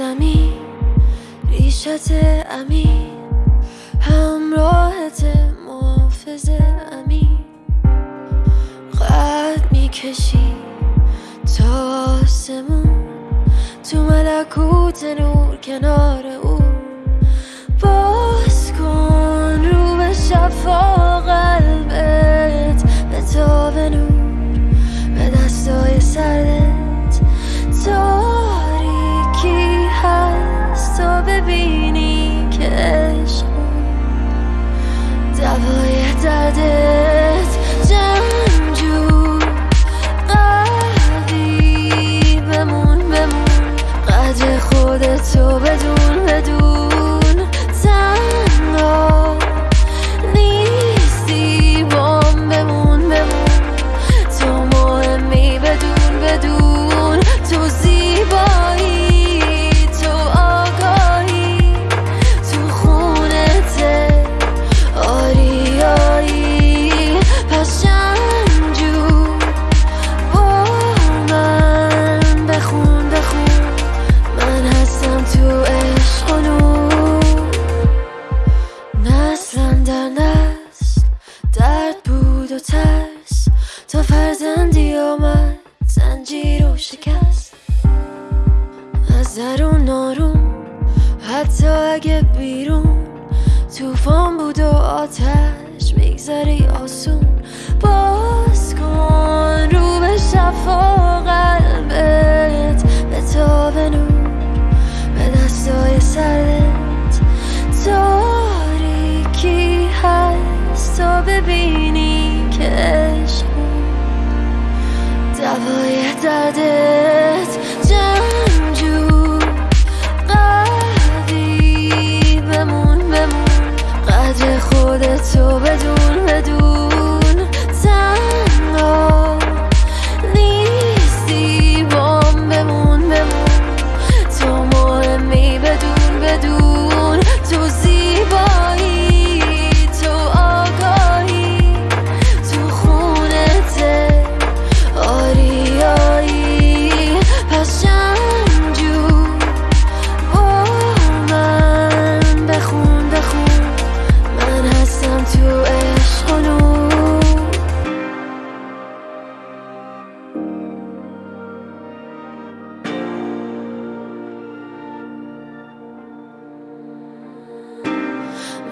زمین ریشت امین. همراهت محافظ امین. قد می‌کشی تا آسمون تو ملکوت نور کنار او. باز کن رو به شفا قلبت به تاب نور به دستای سردت soul Devil, you در نسل درد بود و ترس. تا فرزندی آمد. زنجیر و شکست. از درون نارون حتی اگه بیرون. توفان بود و آتش میگذری آسون. do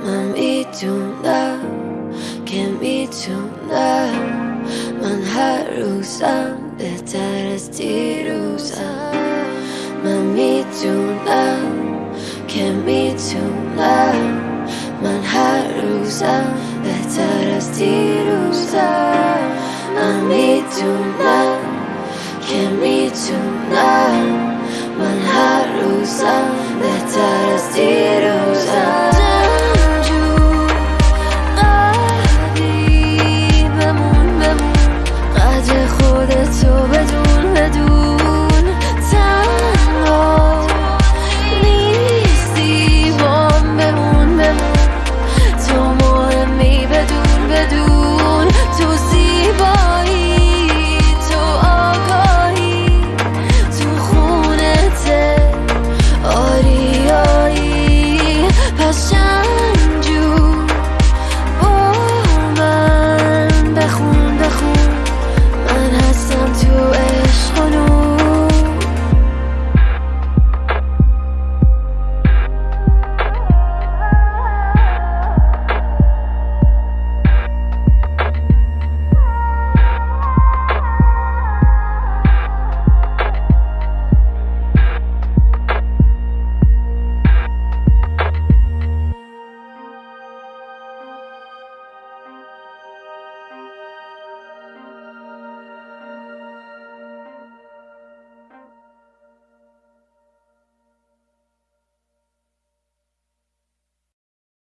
من میدونم که میتونم من هر روزم بهتر از دیروزم من میدونم که میتونم من هر روزم بهتر از دیروزم من میدونم که میتونم من هر روزم بهتر